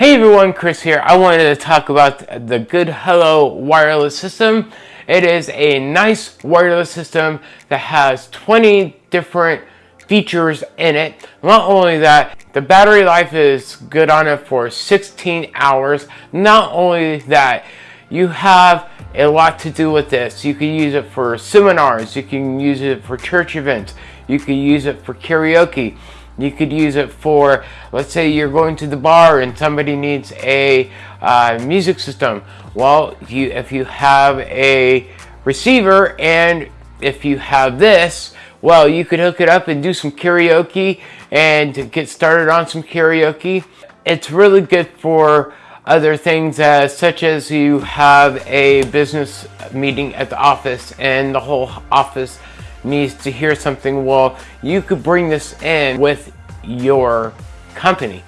Hey everyone, Chris here. I wanted to talk about the Good Hello wireless system. It is a nice wireless system that has 20 different features in it. Not only that, the battery life is good on it for 16 hours. Not only that, you have a lot to do with this. You can use it for seminars, you can use it for church events, you can use it for karaoke, you could use it for, let's say you're going to the bar and somebody needs a uh, music system. Well, you, if you have a receiver and if you have this, well, you could hook it up and do some karaoke and get started on some karaoke. It's really good for other things as such as you have a business meeting at the office and the whole office needs to hear something well you could bring this in with your company.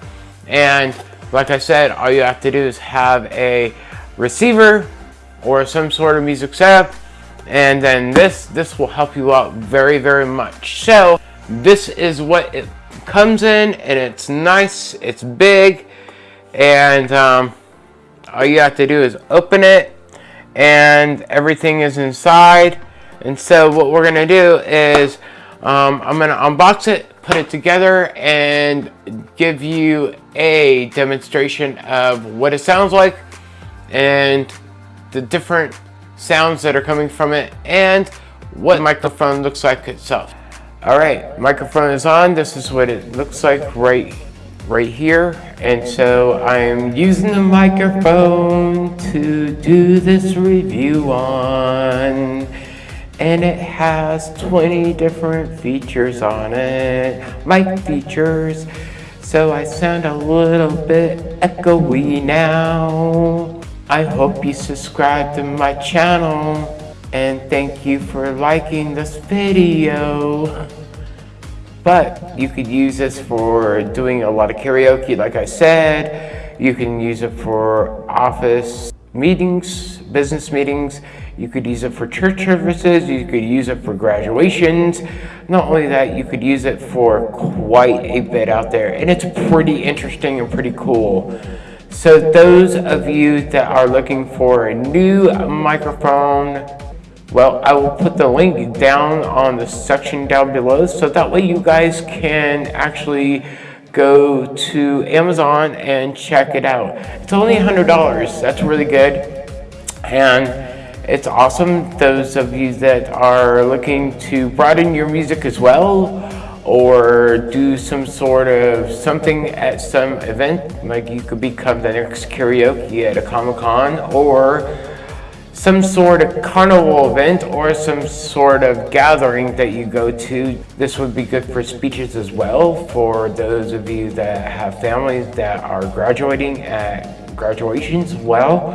And like I said all you have to do is have a receiver or some sort of music setup and then this this will help you out very very much. So this is what it comes in and it's nice it's big and um, all you have to do is open it and everything is inside and so what we're gonna do is um, I'm gonna unbox it put it together and give you a demonstration of what it sounds like and the different sounds that are coming from it and what microphone looks like itself. All right, microphone is on. This is what it looks like right right here. And so I'm using the microphone to do this review on. And it has 20 different features on it, mic features. So I sound a little bit echoey now. I hope you subscribe to my channel and thank you for liking this video. But you could use this for doing a lot of karaoke, like I said. You can use it for office meetings, business meetings. You could use it for church services. You could use it for graduations. Not only that, you could use it for quite a bit out there. And it's pretty interesting and pretty cool. So those of you that are looking for a new microphone, well, I will put the link down on the section down below so that way you guys can actually go to Amazon and check it out. It's only $100. That's really good. And it's awesome. Those of you that are looking to broaden your music as well or do some sort of something at some event, like you could become the next karaoke at a Comic-Con or some sort of carnival event or some sort of gathering that you go to. This would be good for speeches as well for those of you that have families that are graduating at graduations well.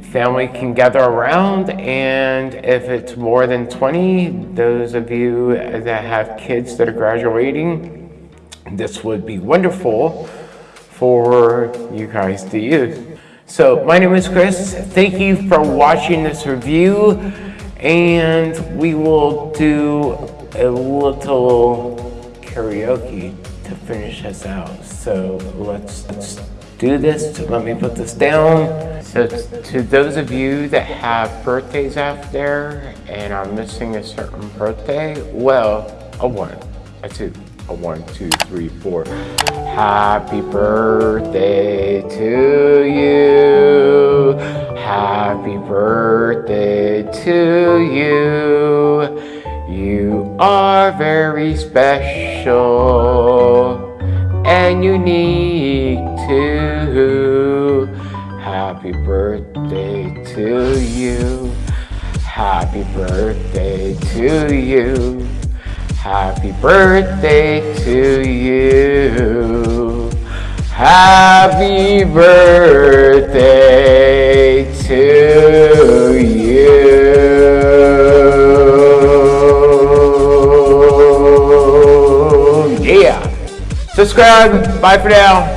Family can gather around and if it's more than 20, those of you that have kids that are graduating, this would be wonderful for you guys to use. So my name is Chris. Thank you for watching this review and we will do a little karaoke to finish us out. So let's, let's do this. Let me put this down. So to those of you that have birthdays out there and are missing a certain birthday, well, a one, a two, a one, two, three, four. Happy birthday to you. Happy birthday to you. You are very special and unique too. Happy birthday to you. Happy birthday to you. Happy birthday to you. Happy birthday Subscribe. Bye for now.